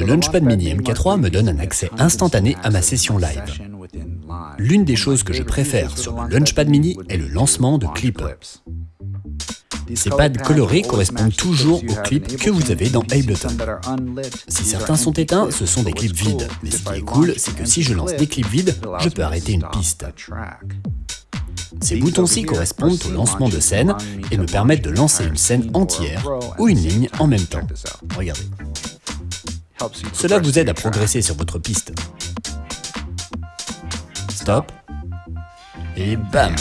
Le Launchpad Mini MK3 me donne un accès instantané à ma session live. L'une des choses que je préfère sur le Launchpad Mini est le lancement de clips. Ces pads colorés correspondent toujours aux clips que vous avez dans Ableton. Si certains sont éteints, ce sont des clips vides. Mais ce qui est cool, c'est que si je lance des clips vides, je peux arrêter une piste. Ces boutons-ci correspondent au lancement de scène et me permettent de lancer une scène entière ou une ligne en même temps. Regardez. Cela vous aide à progresser sur votre piste. Stop. Et bam